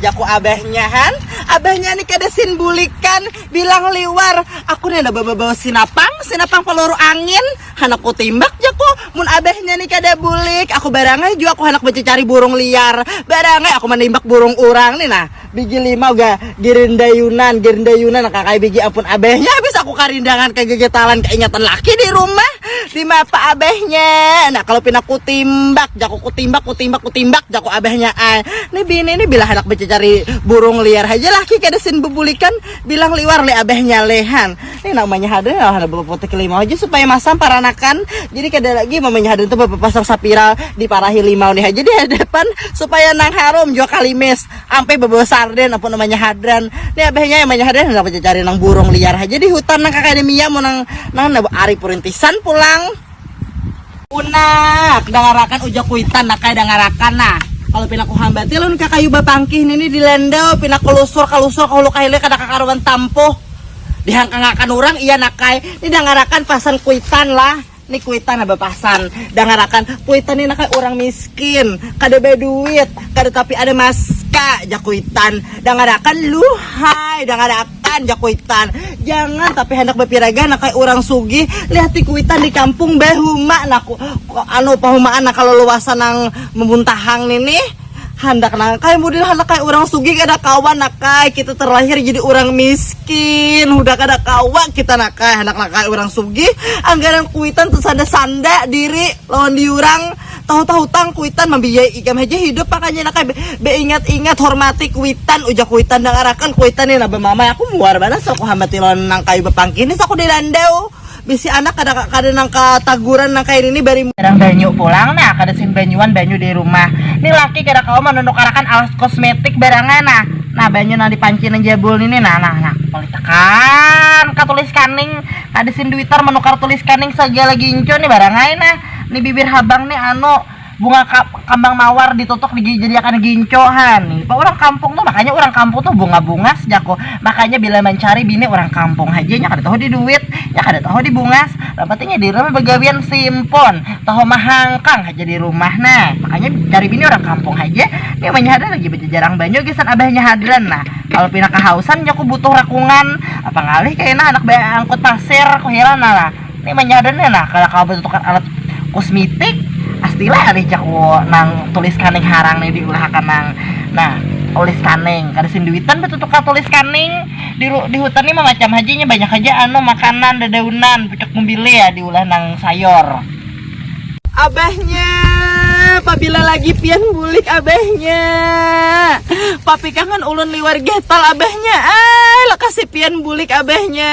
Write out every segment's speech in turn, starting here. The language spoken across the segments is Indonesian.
Jaku abahnya han. Abahnya nih kada sin bulikan Bilang liwar Aku nih ada bawa-bawa sinapang Sinapang peluru angin. Anakku timbak jaku. Mun abahnya nih kada bulik. Aku barangnya juga aku anak baca cari burung liar. Barangnya aku menimbak burung urang nih nah. Biji lima uga girindayunan Girindayunan kakak biji ampun abahnya Habis aku karindangan kegegetalan Keingatan laki di rumah Di mapa abahnya Nah kalau pinaku timbak Jaku ku timbak ku timbak ku timbak Jaku abahnya ay Nih bini ini bila baca cari burung liar aja laki kada sin bebulikan bilang liwar le abahnya lehan ini namanya haden lah ada potek limau aja supaya masam paranakan jadi kada lagi mamanya haden tuh bapak pasang sapiral di parahi limau nih aja di hadapan supaya nang harum jual kalimes ampe bawa sarden apa namanya hadran nih abahnya yang namanya hadran nggak cari nang burung liar aja di hutan nang akademia mau nang nang ari purintisan pulang Unak, dangarakan ujak kuitan nak kayak dangarakan nah. Kalau pinaku hambati lun kakayu bapangkih ini di lendau pinaku lusur kalusur kalau kaile kada kakaruan tampo dihangkangakan orang iya nakai ini dangarakan pasan kuitan lah. Ini kuitan apa pasan. Dangarakan kuitan ini nakai orang miskin. Kada be duit kada tapi ada maska jakuitan dangarakan luhai dangarakan jakuitan jangan tapi hendak bepiraga nak kayak orang sugi lihat di kuitan di kampung behuma naku anu pahumaan nak kalau luasan nang memuntahang nih hendak nang kayak model hendak kayak orang sugi kada kawan nak kayak kita terlahir jadi orang miskin. Udah kada kawan kita nak kayak hendak nak kayak orang sugi anggaran kuitan terus ada sanda diri lawan diurang tahu-tahu tang kuitan membiayai ikam aja hidup makanya nak be, ingat-ingat hormati kuitan ujak kuitan. Dangarakan kuitan ini nabe mama aku muar mana so aku hambati lon nang kayu bepangkin ini so aku di landau bisi anak kada kada nang kataguran nang kayak ini bari barang banyu pulang nah. Kada sin banyuan banyu di rumah. Ini laki kada kau menunduk arakan alas kosmetik barangan nah. Nah banyu nang dipanci nang jabul ini nah nah nah. Politakan katulis kaning. Kada sin duitar menukar tulis kaning segala ginco nih barangan nah ini bibir habang nih anu bunga ka kambang mawar ditutup dijadikan gincohan nih. Pak orang kampung tuh makanya orang kampung tuh bunga-bunga sejako. Makanya bila mencari bini orang kampung aja nya kada tahu di duit ya kada tahu di bungas. Dapatnya di rumah begawian simpon tahu mahangkang aja di rumah nah. Makanya cari bini orang kampung aja dia menyadar lagi jarang banyak gisan abahnya hadran nah. Kalau pindah kehausan ya aku butuh rakungan. Apa ngalih kayaknya anak bayar angkut pasir kok hilang lah ini menyadar nah. Kalau kau butuhkan alat kosmetik pastilah ada jago nang tulis kaning harang nih diulahkan nang nah tulis kaning kada sinduitan betul tuh tulis kaning di di hutan ini macam hajinya banyak aja anu makanan dedaunan pucuk mobilnya ya diulah nang sayur. Abahnya apabila lagi pian bulik abahnya papi kangen ulun liwar getal abahnya ay lah kasih pian bulik abahnya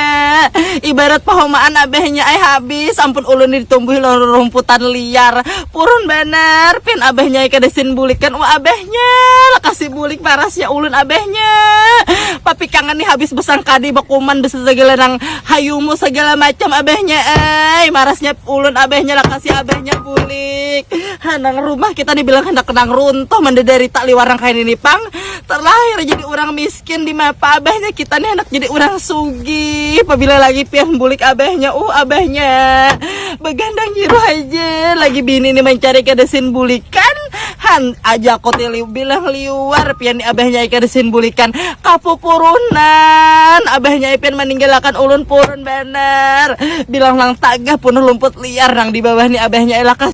ibarat pahomaan abahnya ay habis. Ampun ulun ditumbuhi rumputan liar. Purun bener pian abahnya kada sin bulikan. Wah abahnya kasih bulik parasnya ulun abahnya papi kangen nih habis besang kadi bakuman bisa segala nang hayumu segala macam abahnya ay marasnya ulun abahnya lah kasih abahnya bulik. Nang rumah kita dibilang hendak kenang runtuh mendedari tak liwarang kain ini pang. Terlahir jadi orang miskin di mapa abahnya kita nih hendak jadi orang sugi. Apabila lagi pian bulik abahnya uh abahnya begandang jiru aja. Lagi bini nih mencari kedesin bulikan han aja kok liu bilang liwar pian abahnya kedesin bulikan kapu purunan abahnya pian meninggalkan ulun purun bener. Bilang lang tagah penuh lumput liar nang di bawah nih abahnya elakas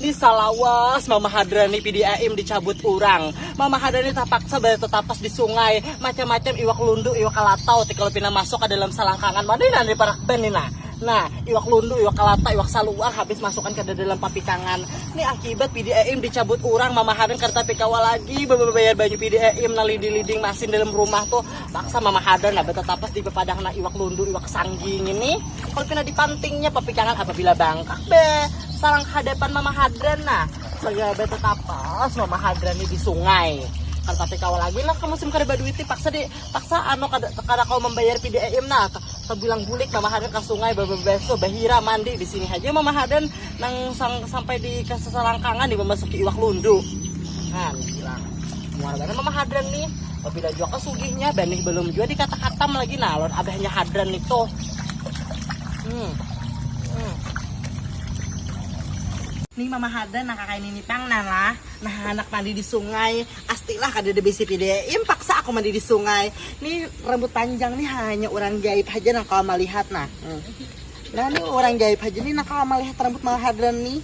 di salawas Mama Hadrani PDAM dicabut urang. Mama Hadrani tapaksa bayar tetapas di sungai. Macam-macam iwak lundu iwak kalatau kalau pina masuk ke dalam salangkangan mana ini nanti parak ben nih nah iwak lundu, iwak kalata, iwak saluar habis masukkan ke dalam papikangan. Ini akibat PDAM dicabut urang, Mama Hadan kereta pikawa lagi, bayar baju PDAM na lidi-liding masin dalam rumah tuh. Paksa Mama Hadan nah betul tapas di pepadang na iwak lundu, iwak sangging ini. Kalau pina dipantingnya papikangan apabila bangkak be, sarang hadapan Mama Hadran nah. Segala betul tapas Mama Hadran ini di sungai kan tapi kau lagi lah kamu sim kada duit paksa di paksa anu kada kada kau membayar PDAM nah kau bilang bulik mama hadan ke sungai bebeso bahira mandi di sini aja. Mama hadan nang sang, sampai di keselangkangan di memasuki iwak lundu. Kan bilang muara mama hadran nih apabila juga kesugihnya benih belum juga dikata-katam lagi. Nah abahnya hadran itu. Hmm. hmm. Nih mama hada nah kakak ini pang nala Nah anak mandi di sungai Astilah kada ada bisi pidein Paksa aku mandi di sungai Nih rambut panjang nih hanya orang gaib aja Nah kalau melihat nah Hmm. Nah nih orang gaib aja nih Nah kalau melihat rambut mama hadran nih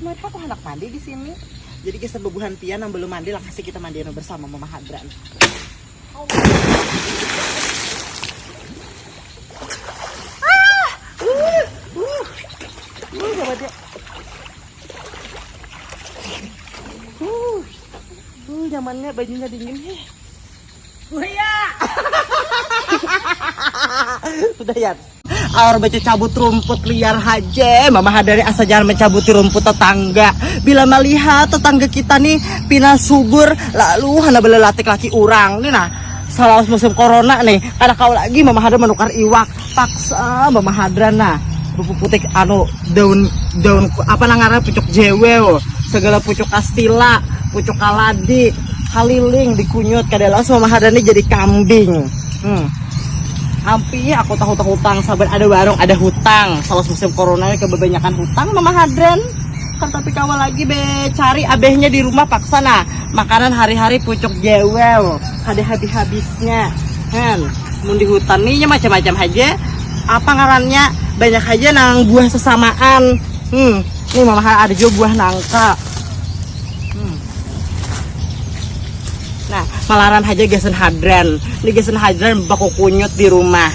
Mereka aku anak mandi di sini Jadi kisah bebuhan pian yang belum mandi lah kasih kita mandian bersama mama hadran Ah! Uh! Uh! Uh, nyamannya bajunya dingin. Heh. Buaya. Udah ya. Aur baca cabut rumput liar haja Mama hadari asa jangan mencabuti rumput tetangga. Bila melihat tetangga kita nih Pina subur Lalu hana belelatik laki urang. Nih nah Salah musim corona nih. Karena kau lagi Mama hadra menukar iwak. Paksa Mama hadra nah. Bubuk putih anu daun daun apa nangara pucuk jewel segala pucuk astila pucuk kaladi haliling dikunyut kadang Mama hadra nih jadi kambing. Hmm. Ampi aku tahu tahu hutang sabar ada warung ada hutang. Salah musim corona ini kebanyakan hutang mama hadran kan tapi kawal lagi be. Cari abehnya di rumah paksa nah. Makanan hari-hari pucuk jewel ada habis-habisnya. Kan? Mau di hutan nih macam-macam aja. Apa ngarannya? Banyak aja nang buah sesamaan. Hmm. Nih mama ada juga buah nangka Nah, malaran aja gesen hadran. Ini gesen hadran baku kunyut di rumah.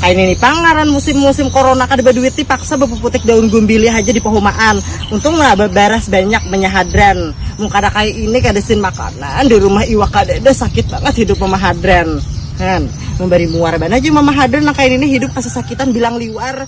Kayak ini pangaran musim-musim corona kada baduit ti paksa bepuputik daun gumbili aja di pehumaan. Untung lah beberes banyak menyahadran. Muka ada kayak ini kada sin makanan di rumah iwak kada ada sakit banget hidup mama hadran. Kan, memberi muar aja mama hadran nah kayak ini hidup kasakitan bilang liwar